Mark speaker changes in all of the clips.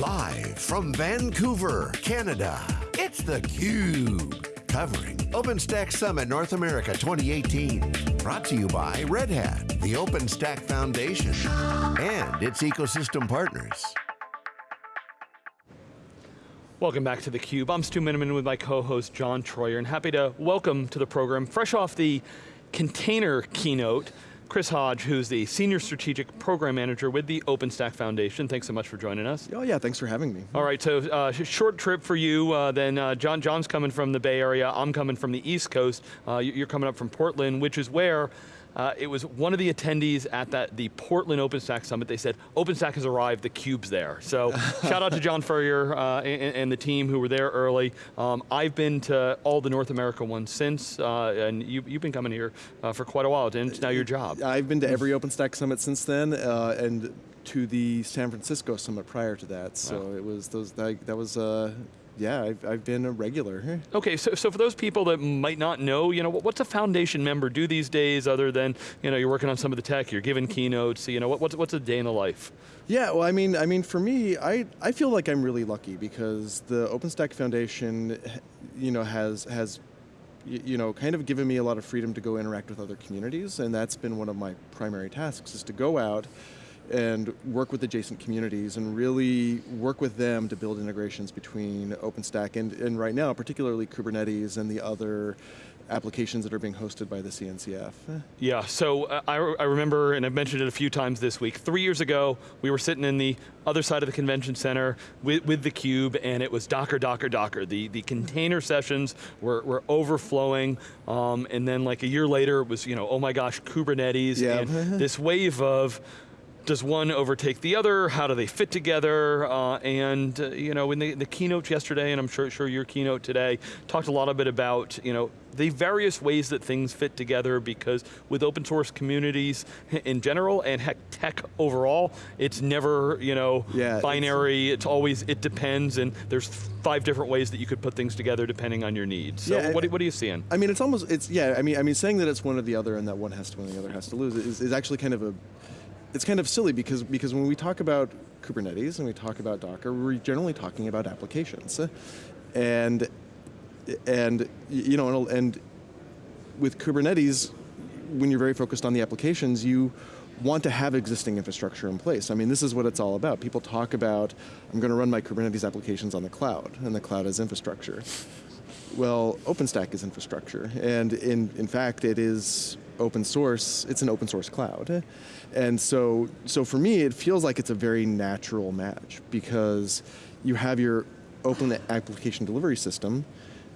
Speaker 1: Live from Vancouver, Canada, it's theCUBE. Covering OpenStack Summit North America 2018. Brought to you by Red Hat, the OpenStack Foundation, and its ecosystem partners.
Speaker 2: Welcome back to theCUBE. I'm Stu Miniman with my co-host John Troyer, and happy to welcome to the program, fresh off the container keynote, Chris Hodge, who's the Senior Strategic Program Manager with the OpenStack Foundation. Thanks so much for joining us.
Speaker 3: Oh yeah, thanks for having me.
Speaker 2: All right, so uh, short trip for you, uh, then uh, John, John's coming from the Bay Area, I'm coming from the East Coast, uh, you're coming up from Portland, which is where uh, it was one of the attendees at that the Portland OpenStack Summit. They said, OpenStack has arrived, the cube's there. So shout out to John Furrier uh, and, and, the team who were there early. Um, I've been to all the North America ones since, uh, and you, have been coming here uh, for quite a while, and it's now your job.
Speaker 3: I've been to every OpenStack Summit since then, uh, and to the San Francisco Summit prior to that. So wow. it was those that, that was uh, yeah, I've, I've been a regular.
Speaker 2: Okay, so, so for those people that might not know, you know, what's a foundation member do these days other than, you know, you're working on some of the tech, you're giving keynotes, you know, what, what's, what's a day in the life?
Speaker 3: Yeah, well, I mean, I mean, for me, I, I feel like I'm really lucky because the OpenStack Foundation, you know, has, has you know, kind of given me a lot of freedom to go interact with other communities, and that's been one of my primary tasks, is to go out, and work with adjacent communities and really work with them to build integrations between OpenStack and, and right now, particularly Kubernetes and the other applications that are being hosted by the CNCF.
Speaker 2: Yeah, so uh, I, I remember, and I've mentioned it a few times this week, three years ago, we were sitting in the other side of the convention center with, with theCUBE, and it was Docker, Docker, Docker. The, the container sessions were, were overflowing, um, and then like a year later, it was, you know, oh my gosh, Kubernetes, yeah. and this wave of, does one overtake the other? How do they fit together? Uh, and uh, you know, in the, the, keynote yesterday, and I'm sure, sure your keynote today, talked a lot a bit about you know the various ways that things fit together because with open source communities in general and heck tech overall, it's never you know yeah, binary. It's, it's, always it depends, and there's five different ways that you could put things together depending on your needs. So yeah, what, what are you seeing?
Speaker 3: I mean, it's almost it's yeah. I mean, I mean, saying that it's one or the other and that one has to win, the other has to lose is, is actually kind of a it's kind of silly because, because when we talk about Kubernetes and we talk about Docker, we're generally talking about applications. And, and you know, and with Kubernetes, when you're very focused on the applications, you want to have existing infrastructure in place. I mean, this is what it's all about. People talk about, I'm going to run my Kubernetes applications on the cloud, and the cloud is infrastructure. Well, OpenStack is infrastructure, and in, in fact, it is open source, it's an open source cloud. And so, so for me, it feels like it's a very natural match because you have your open application delivery system,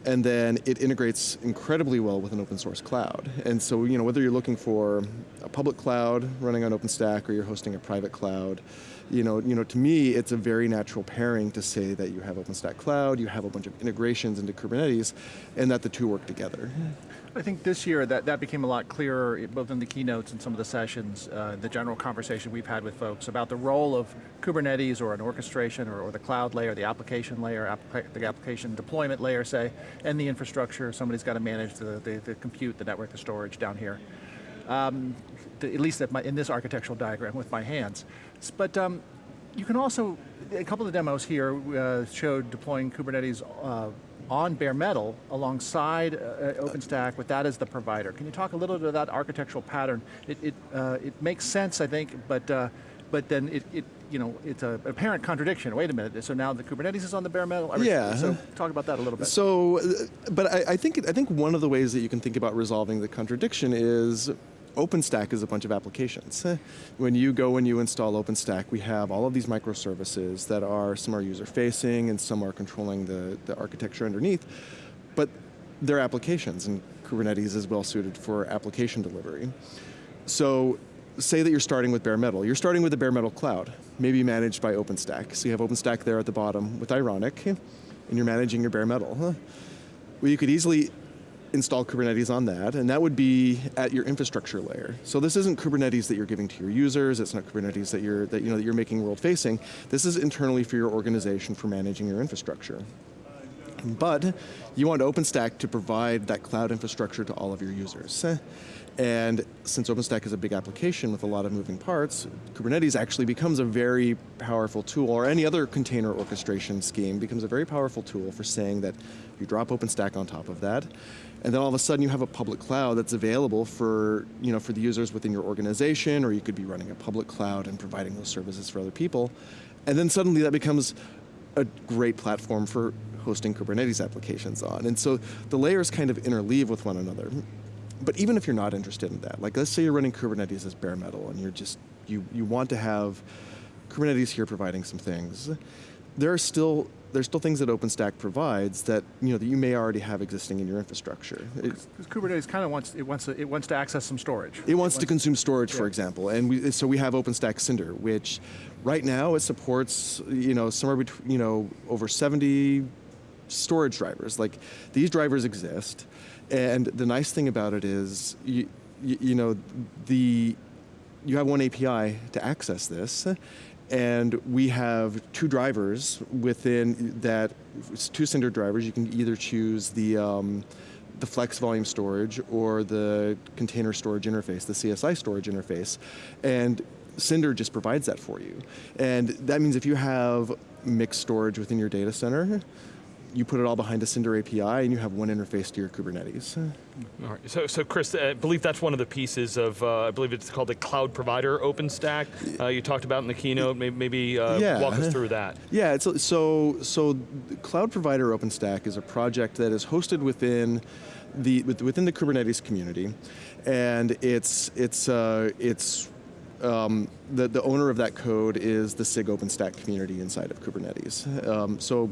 Speaker 3: and then it integrates incredibly well with an open source cloud. And so, you know, whether you're looking for a public cloud running on OpenStack or you're hosting a private cloud, you know, you know, to me, it's a very natural pairing to say that you have OpenStack Cloud, you have a bunch of integrations into Kubernetes, and that the two work together.
Speaker 4: I think this year that, that became a lot clearer, both in the keynotes and some of the sessions, uh, the general conversation we've had with folks about the role of Kubernetes or an orchestration or, or the cloud layer, the application layer, the application deployment layer, say, and the infrastructure. Somebody's got to manage the, the, the compute, the network, the storage down here. Um, the, at least my, in this architectural diagram with my hands. But um, you can also, a couple of demos here uh, showed deploying Kubernetes uh, on bare metal alongside uh, uh, OpenStack with that as the provider. Can you talk a little bit about that architectural pattern? It, it, uh, it makes sense, I think, but, uh, but then it, it, you know, it's a apparent contradiction. Wait a minute, so now the Kubernetes is on the bare metal?
Speaker 3: Yeah.
Speaker 4: So talk about that a little bit.
Speaker 3: So, uh, but I, I, think, I think one of the ways that you can think about resolving the contradiction is OpenStack is a bunch of applications. Eh. When you go and you install OpenStack, we have all of these microservices that are, some are user facing and some are controlling the, the architecture underneath, but they're applications and Kubernetes is well suited for application delivery. So say that you're starting with bare metal. You're starting with a bare metal cloud, maybe managed by OpenStack. So you have OpenStack there at the bottom with Ironic, and you're managing your bare metal. Well, you could easily install Kubernetes on that, and that would be at your infrastructure layer. So this isn't Kubernetes that you're giving to your users, it's not Kubernetes that you're, that, you know, that you're making world facing, this is internally for your organization for managing your infrastructure. But you want OpenStack to provide that cloud infrastructure to all of your users. And since OpenStack is a big application with a lot of moving parts, Kubernetes actually becomes a very powerful tool, or any other container orchestration scheme becomes a very powerful tool for saying that you drop OpenStack on top of that, and then all of a sudden you have a public cloud that's available for, you know, for the users within your organization, or you could be running a public cloud and providing those services for other people. And then suddenly that becomes a great platform for hosting Kubernetes applications on. And so the layers kind of interleave with one another. But even if you're not interested in that, like let's say you're running Kubernetes as bare metal and you're just, you, you want to have Kubernetes here providing some things, there are still there's still things that OpenStack provides that you know that you may already have existing in your infrastructure.
Speaker 4: Because Kubernetes kind of wants it wants to, it wants to access some storage.
Speaker 3: It, it wants, to consume storage, yeah. for example, and we, so we have OpenStack Cinder, which right now it supports you know somewhere between you know over 70 storage drivers. Like these drivers exist, and the nice thing about it is you, you, you know the you have one API to access this, and we have two drivers within that, two Cinder drivers. You can either choose the, um, the flex volume storage or the container storage interface, the CSI storage interface. And Cinder just provides that for you. And that means if you have mixed storage within your data center, you put it all behind a Cinder API and you have one interface to your Kubernetes.
Speaker 2: All right. So, so Chris, I believe that's one of the pieces of, uh, I believe it's called the cloud provider OpenStack. Uh, you talked about in the keynote. Maybe, maybe uh, yeah. walk us through that.
Speaker 3: Yeah. It's, so, so cloud provider OpenStack is a project that is hosted within the within the Kubernetes community, and it's it's uh, it's um, the, the owner of that code is the SIG OpenStack community inside of Kubernetes. Um, so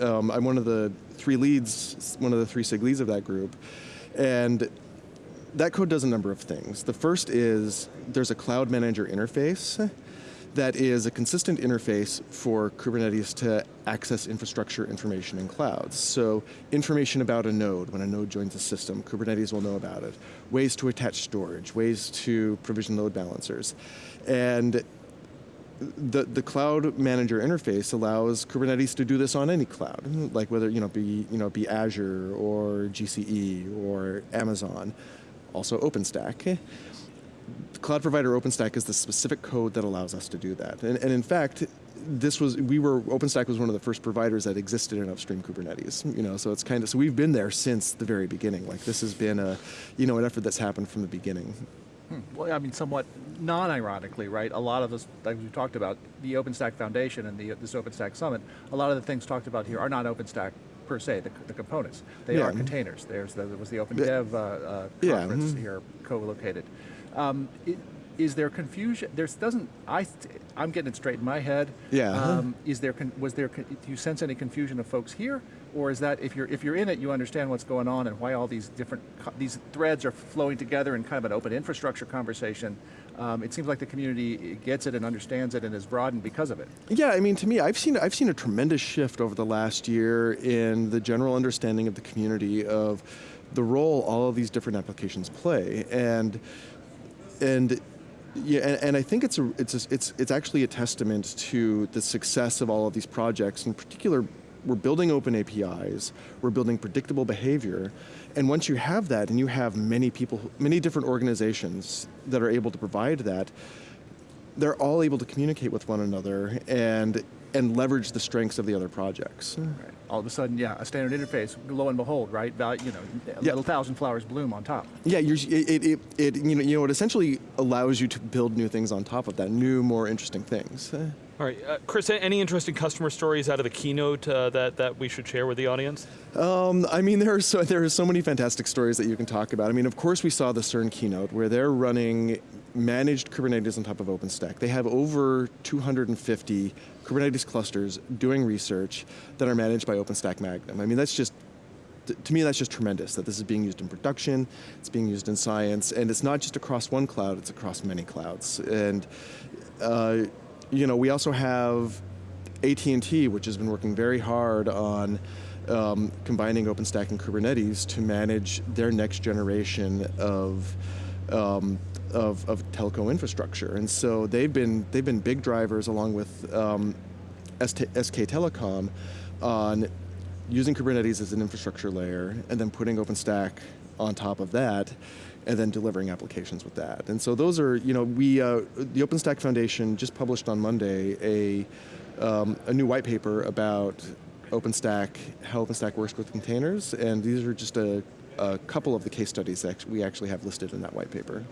Speaker 3: um, I'm one of the three leads, one of the three SIG leads of that group, and that code does a number of things. The first is there's a cloud manager interface that is a consistent interface for Kubernetes to access infrastructure information in clouds. So information about a node, when a node joins a system, Kubernetes will know about it. Ways to attach storage, ways to provision load balancers. And the, the cloud manager interface allows Kubernetes to do this on any cloud, like whether you know be you know be Azure or GCE or Amazon, also OpenStack. The cloud provider OpenStack is the specific code that allows us to do that, and, and in fact, this was we were OpenStack was one of the first providers that existed in upstream Kubernetes. You know, so it's kind of so we've been there since the very beginning. Like this has been a you know an effort that's happened from the beginning.
Speaker 4: Hmm. Well, I mean, somewhat non-ironically, right? A lot of the things we talked about, the OpenStack Foundation and the, this OpenStack Summit, a lot of the things talked about here are not OpenStack per se, the, the components. They yeah. are containers. There's the, there was the OpenDev uh, uh, conference yeah. mm -hmm. here co-located. Um, is there confusion? There's doesn't I? I'm getting it straight in my head.
Speaker 3: Yeah. Um,
Speaker 4: is there was there? Do you sense any confusion of folks here, or is that if you're if you're in it, you understand what's going on and why all these different these threads are flowing together in kind of an open infrastructure conversation? Um, it seems like the community gets it and understands it and is broadened because of it.
Speaker 3: Yeah, I mean, to me, I've seen I've seen a tremendous shift over the last year in the general understanding of the community of the role all of these different applications play, and and yeah, and, and, I think it's a, it's a, it's it's actually a testament to the success of all of these projects. In particular, we're building open APIs, we're building predictable behavior, and once you have that, and you have many people, many different organizations that are able to provide that, they're all able to communicate with one another and and leverage the strengths of the other projects. Right.
Speaker 4: All of a sudden, yeah, a standard interface, lo and behold, right? You know, a little thousand flowers bloom on top.
Speaker 3: Yeah, it, it, it, you know, you know, it essentially allows you to build new things on top of that, new, more interesting things.
Speaker 2: All right, uh, Chris, any interesting customer stories out of the keynote uh, that, that we should share with the audience?
Speaker 3: Um, I mean, there are, so, there are so many fantastic stories that you can talk about. I mean, of course we saw the CERN keynote where they're running managed Kubernetes on top of OpenStack. They have over 250 Kubernetes clusters doing research that are managed by OpenStack Magnum. I mean, that's just to me, that's just tremendous that this is being used in production, it's being used in science, and it's not just across one cloud, it's across many clouds. And uh, you know, we also have AT&T, which has been working very hard on um, combining OpenStack and Kubernetes to manage their next generation of um, of, of telco infrastructure. And so they've been, they've been big drivers along with um, SK Telecom on using Kubernetes as an infrastructure layer, and then putting OpenStack on top of that, and then delivering applications with that. And so those are, you know, we, uh, the OpenStack Foundation just published on Monday a, um, a new white paper about OpenStack, how OpenStack works with containers, and these are just a, a couple of the case studies that we actually have listed in that white paper.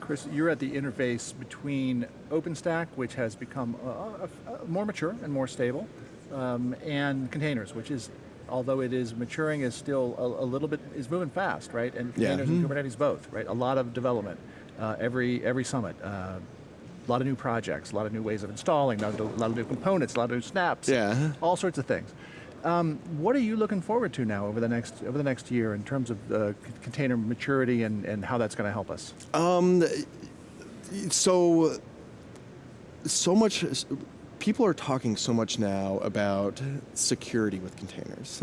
Speaker 4: Chris, you're at the interface between OpenStack, which has become uh, more mature and more stable, um, and containers, which is, although it is maturing, is still a, a little bit, is moving fast, right? And
Speaker 3: Yeah.
Speaker 4: containers and Kubernetes both, right? A lot of development, uh, every, every summit. Uh, a lot of new projects, a lot of new ways of installing, a lot of, a lot of new components, a lot of new snaps,
Speaker 3: Yeah.
Speaker 4: all sorts of things. Um, what are you looking forward to now over the next over the next year in terms of uh, container maturity and, and how that's going to help us?
Speaker 3: Um, so, so much, people are talking so much now about security with containers.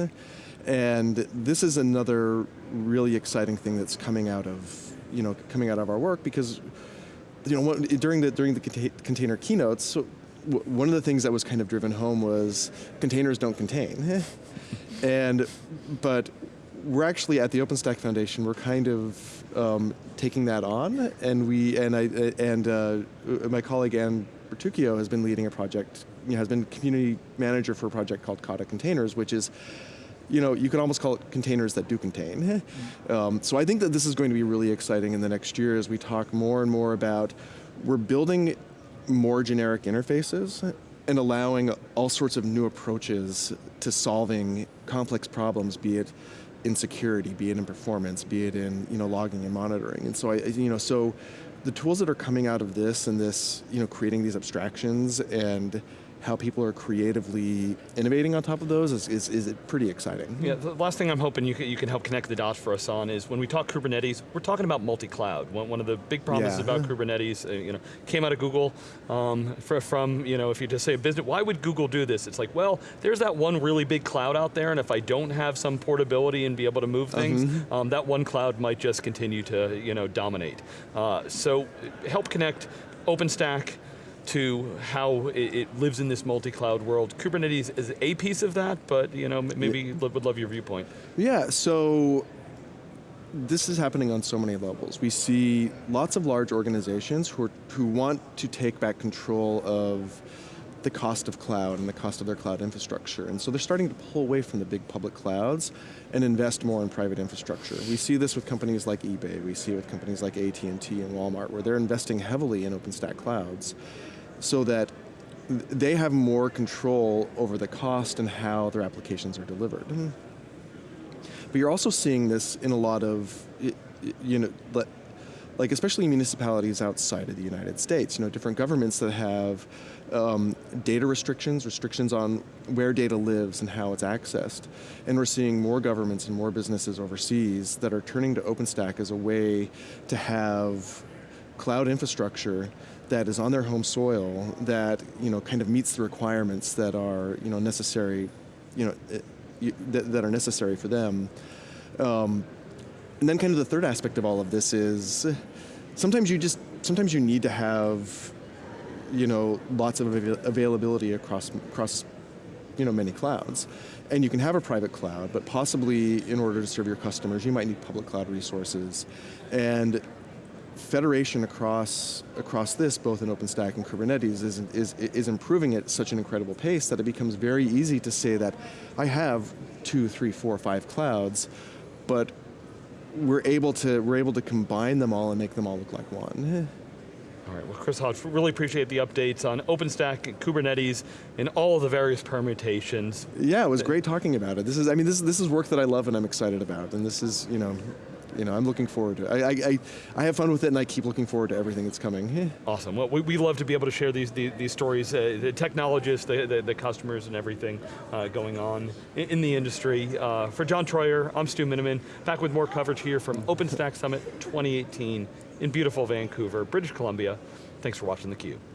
Speaker 3: And this is another really exciting thing that's coming out of, you know, coming out of our work because, you know, during the, during the conta- container keynotes, one of the things that was kind of driven home was containers don't contain. and, but we're actually at the OpenStack Foundation. We're kind of um, taking that on, and we and I and uh, my colleague Anne Bertucio has been leading a project. You know, has been community manager for a project called Kata Containers, which is. You know, you could almost call it containers that do contain. Um, so I think that this is going to be really exciting in the next year as we talk more and more about we're building more generic interfaces and allowing all sorts of new approaches to solving complex problems, be it in security, be it in performance, be it in you know logging and monitoring. And so I you know so the tools that are coming out of this and this you know creating these abstractions and how people are creatively innovating on top of those is, is, is pretty exciting.
Speaker 2: Yeah, the last thing I'm hoping you can, you can help connect the dots for us on is when we talk Kubernetes, we're talking about multi-cloud. One, one of the big promises
Speaker 3: Yeah.
Speaker 2: about Kubernetes, uh, you know, came out of Google um, fr- from, you know, if you just say a business, why would Google do this? It's like, well, there's that one really big cloud out there, and if I don't have some portability and be able to move things, um, that one cloud might just continue to, you know, dominate. Uh, so help connect OpenStack to how it, it lives in this multi-cloud world. Kubernetes is a piece of that, but you know, maybe lo- would love your viewpoint.
Speaker 3: Yeah, so this is happening on so many levels. We see lots of large organizations who, are, who want to take back control of the cost of cloud and the cost of their cloud infrastructure. And so they're starting to pull away from the big public clouds and invest more in private infrastructure. We see this with companies like eBay, we see it with companies like AT&T and Walmart, where they're investing heavily in OpenStack clouds so that they have more control over the cost and how their applications are delivered. Mm-hmm. But you're also seeing this in a lot of, you know, like especially municipalities outside of the United States. You know, different governments that have um, data restrictions, restrictions on where data lives and how it's accessed. And we're seeing more governments and more businesses overseas that are turning to OpenStack as a way to have cloud infrastructure that is on their home soil that you know kind of meets the requirements that are you know necessary, you know, eh, that, that are necessary for them. Um, and then kind of the third aspect of all of this is sometimes you just sometimes you need to have you know lots of avail- availability across across you know many clouds and you can have a private cloud but possibly in order to serve your customers you might need public cloud resources and federation across across this, both in OpenStack and Kubernetes, is, is, is improving at such an incredible pace that it becomes very easy to say that I have two, three, four, five clouds, but we're able to we're able to combine them all and make them all look like one.
Speaker 2: All right, well, Chris Hodge, really appreciate the updates on OpenStack and Kubernetes and all of the various permutations.
Speaker 3: Yeah, it was great talking about it. This is I mean this is this is work that I love and I'm excited about, and this is you know. You know, I'm looking forward to it. I, I, I, have fun with it and I keep looking forward to everything that's coming.
Speaker 2: Awesome. Well, we, we love to be able to share these these, these stories, uh, the technologists, the, the, the customers, and everything uh, going on in, in the industry. Uh, for John Troyer, I'm Stu Miniman, back with more coverage here from OpenStack Summit 2018 in beautiful Vancouver, British Columbia. Thanks for watching theCUBE.